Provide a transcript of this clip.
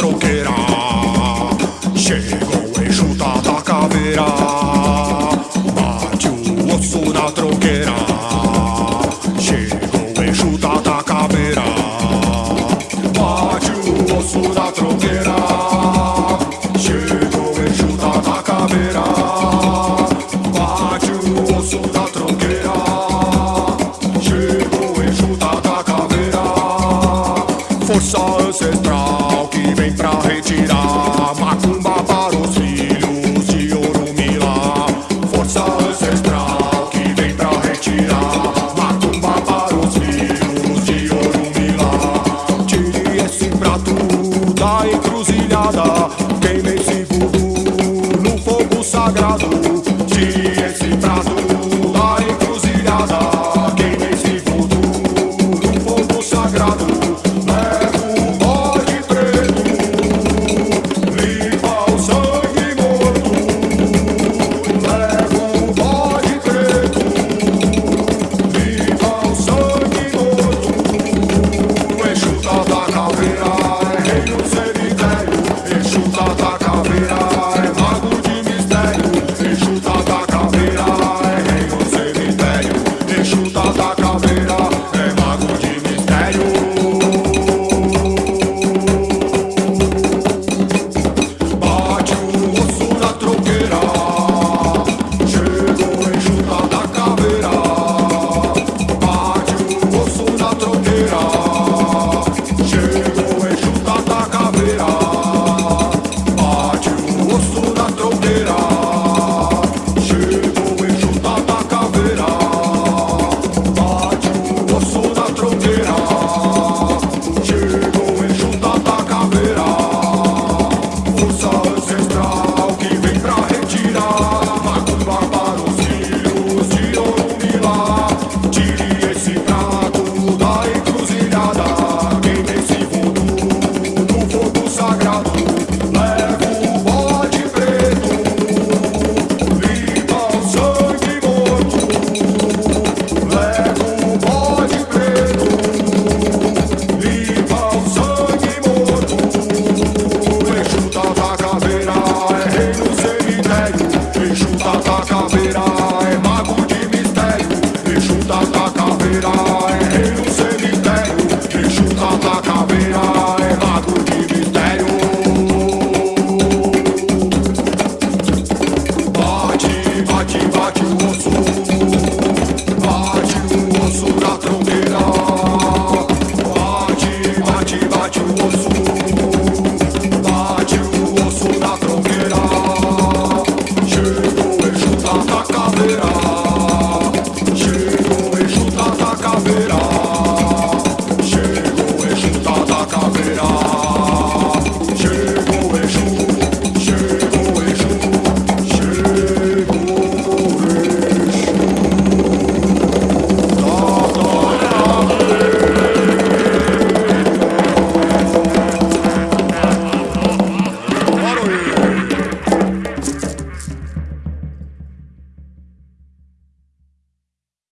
troquera. Macumba para os filhos de Orumilá Força ancestral que vem pra retirar. Macumba para os filhos de Orumilá Tire esse prato da encruzilhada. Queime esse voodoo no fogo sagrado.